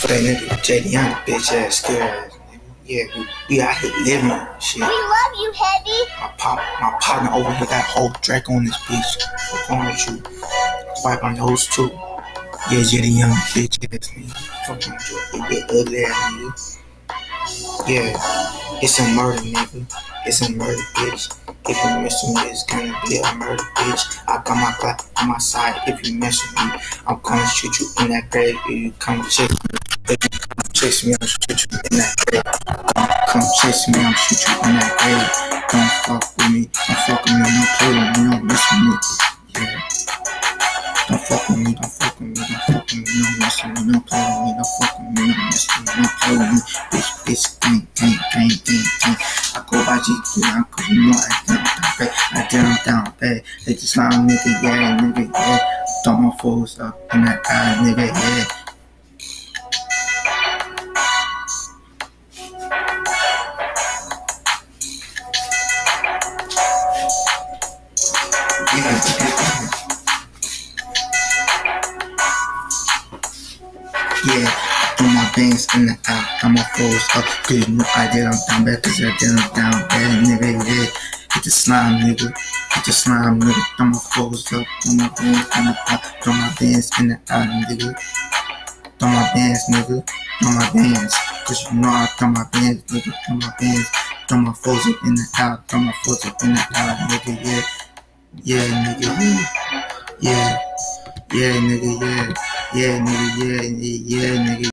For that nigga JD Young, bitch ass, scared ass. Yeah, we, we out here living shit. We love you, Heavy. My pop, my partner over here got whole Drake on this bitch. What's wrong with you? Wipe on those too. Yeah, JD Young, bitch ass nigga. Fucking you, big ugly ass nigga. Yeah, it's a murder, nigga. It's a murder, bitch. If you mess with me, it's gonna be a murder, bitch. I got my Glock on my side. If you mess with me, I'm gonna shoot you in that grave. If you come chase me, if you come chase me, I'll shoot you in that grave. Come, come chase me, I'll shoot you in that grave. Don't fuck with me, don't fuck with me, don't play with me, don't mess with me. Yeah. Don't fuck with me, don't fuck with me, don't fuck with me, don't mess with me, don't play with me, don't fuck with me, don't mess with me, don't play with me. Bitch, bitch, gang, gang, gang, gang, gang. I go by GQ, I cause you know I down, down bad, I down, down bad. They just like nigga, yeah, nigga, yeah. Throw my foes up in that eye, nigga, yeah. Yeah, throw my bands in the got my foes up. Cause you know I did, I'm down bad, cause I did, I'm down bad, nigga, yeah. Hit the slime, nigga. Hit the slime, nigga. Throw my foes up, throw my bands in the eye, throw my bands in the eye, nigga. Throw my bands, nigga. Throw my bands. Cause you know I throw my bands, nigga. Throw my bands. Throw my foes up in the eye, throw my foes up in the eye, nigga, yeah. Yeah, nigga, yeah. Yeah. Nigga, yeah. Yeah, nigga, yeah, yeah, nigga.